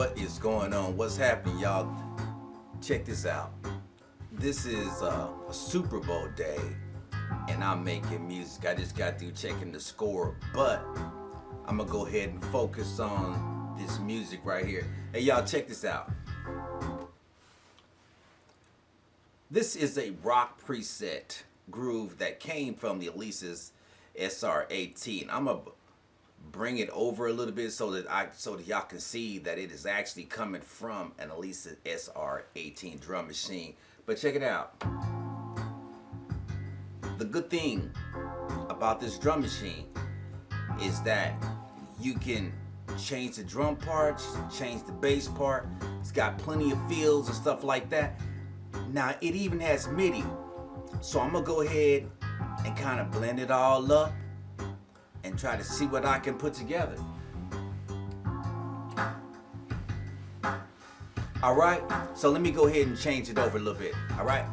what is going on? What's happening, y'all? Check this out. This is uh, a Super Bowl day, and I'm making music. I just got through checking the score, but I'm gonna go ahead and focus on this music right here. Hey, y'all, check this out. This is a rock preset groove that came from the Alesis SR18. I'm gonna bring it over a little bit so that I so that y'all can see that it is actually coming from an Alesis SR18 drum machine. But check it out. The good thing about this drum machine is that you can change the drum parts, change the bass part. It's got plenty of fields and stuff like that. Now it even has MIDI. So I'm gonna go ahead and kind of blend it all up and try to see what I can put together. All right, so let me go ahead and change it over a little bit, all right?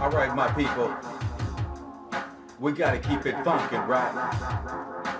All right, my people. We gotta keep it funky, right?